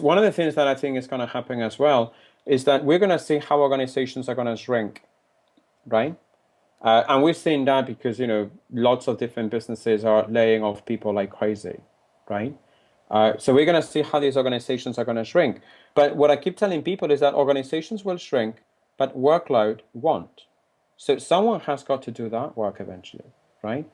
one of the things that I think is going to happen as well is that we're going to see how organizations are going to shrink, right? Uh, and we're seeing that because you know lots of different businesses are laying off people like crazy, right? Uh, so we're going to see how these organizations are going to shrink. But what I keep telling people is that organizations will shrink, but workload won't. So someone has got to do that work eventually, right?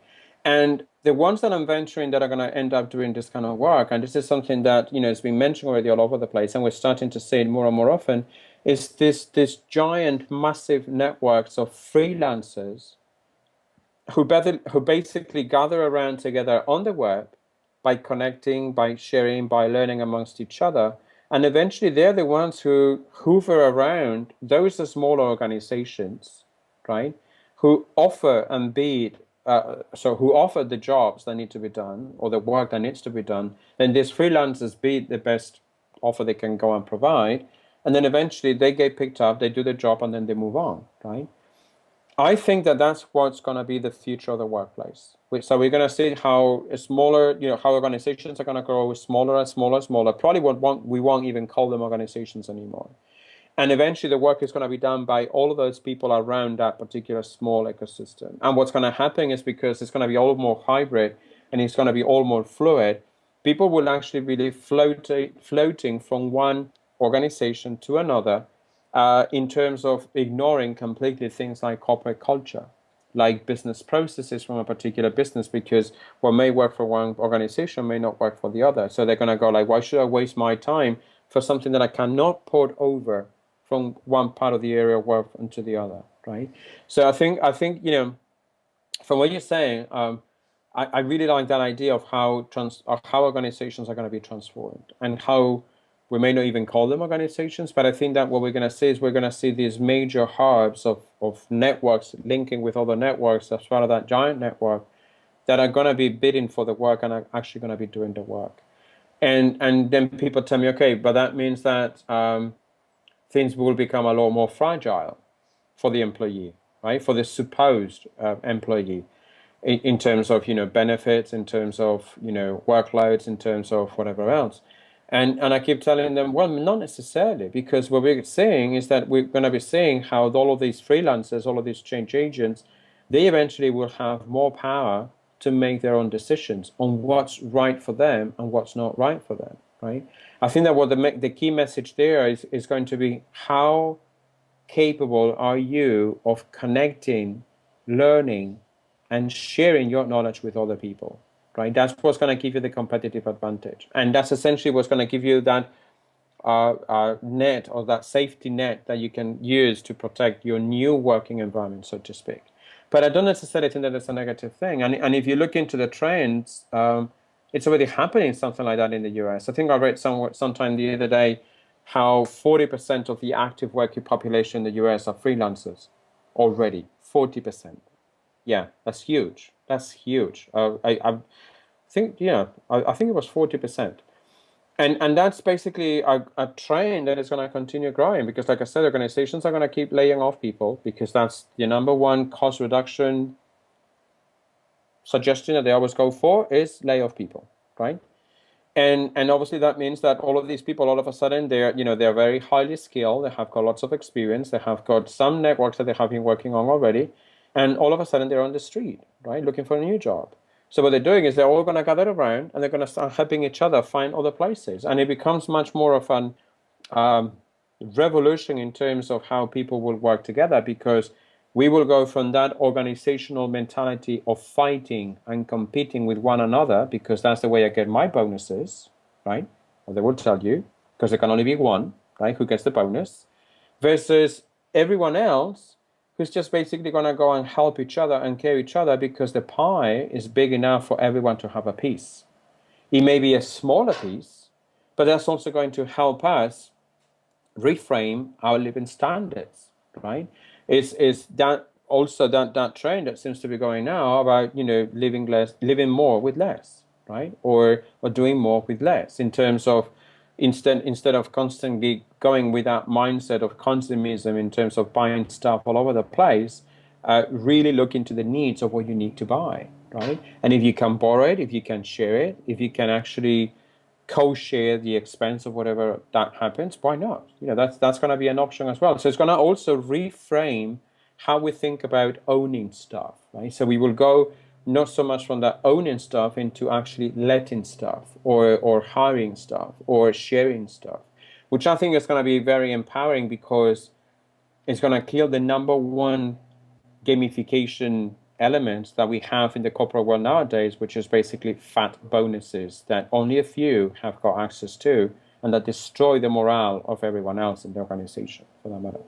And the ones that I'm venturing that are going to end up doing this kind of work, and this is something that you know has been mentioned already all over the place, and we're starting to see it more and more often, is this this giant, massive networks of freelancers who, better, who basically gather around together on the web by connecting, by sharing, by learning amongst each other, and eventually they're the ones who hoover around those smaller organizations, right, who offer and bid uh, so who offer the jobs that need to be done or the work that needs to be done, then these freelancers be the best offer they can go and provide, and then eventually they get picked up, they do the job, and then they move on, right? I think that that's what's going to be the future of the workplace. So we're going to see how smaller, you know, how organizations are going to grow smaller and smaller and smaller. Probably won't, we won't even call them organizations anymore. And eventually the work is going to be done by all of those people around that particular small ecosystem. And what's going to happen is because it's going to be all more hybrid and it's going to be all more fluid, people will actually be floating, floating from one organization to another uh, in terms of ignoring completely things like corporate culture, like business processes from a particular business, because what may work for one organization may not work for the other. So they're going to go like, why should I waste my time for something that I cannot port over from one part of the area of work into the other, right? So I think I think you know, from what you're saying, um, I, I really like that idea of how trans of how organizations are going to be transformed and how we may not even call them organizations, but I think that what we're going to see is we're going to see these major hubs of, of networks linking with other networks as part of that giant network that are going to be bidding for the work and are actually going to be doing the work. And and then people tell me, okay, but that means that um, things will become a lot more fragile for the employee, right? For the supposed uh, employee, in, in, terms of you know benefits, in terms of you know workloads, in terms of whatever else. And and I keep telling them, well, not necessarily, because what we're saying is that we're going to be seeing how all of these freelancers, all of these change agents, they eventually will have more power to make their own decisions on what's right for them and what's not right for them, right? I think that what the, the key message there is, is going to be how capable are you of connecting, learning, and sharing your knowledge with other people, right? That's what's going to give you the competitive advantage. And that's essentially what's going to give you that uh, uh, net or that safety net that you can use to protect your new working environment, so to speak. But I don't necessarily think that it's a negative thing. And, and if you look into the trends, um, it's already happening something like that in the US. I think I read somewhere sometime the other day how 40% of the active working population in the US are freelancers already. 40%. Yeah, that's huge. That's huge. Uh, I, I think, yeah, I, I think it was 40%. And, and that's basically a, a trend that is going to continue growing because, like I said, organizations are going to keep laying off people because that's the number one cost reduction suggestion that they always go for is lay off people, right? And and obviously that means that all of these people, all of a sudden, they're you know they're very highly skilled. They have got lots of experience. They have got some networks that they have been working on already, and all of a sudden they're on the street, right, looking for a new job. So what they're doing is they're all going to gather around and they're going to start helping each other find other places, and it becomes much more of an um, revolution in terms of how people will work together because we will go from that organizational mentality of fighting and competing with one another because that's the way I get my bonuses, right? Or they will tell you because there can only be one, right? Who gets the bonus versus everyone else who's just basically going to go and help each other and care each other because the pie is big enough for everyone to have a piece. It may be a smaller piece, but that's also going to help us reframe our living standards, right? is is that also that that trend that seems to be going now about you know living less living more with less right or or doing more with less in terms of instead instead of constantly going with that mindset of consumism in terms of buying stuff all over the place uh, really look into the needs of what you need to buy right and if you can borrow it if you can share it if you can actually co-share the expense of whatever that happens, why not? You know, that's that's going to be an option as well. So it's going to also reframe how we think about owning stuff, right? So we will go not so much from that owning stuff into actually letting stuff or or hiring stuff or sharing stuff, which I think is going to be very empowering because it's going to kill the number one gamification elements that we have in the corporate world nowadays, which is basically fat bonuses that only a few have got access to and that destroy the morale of everyone else in the organization for that matter.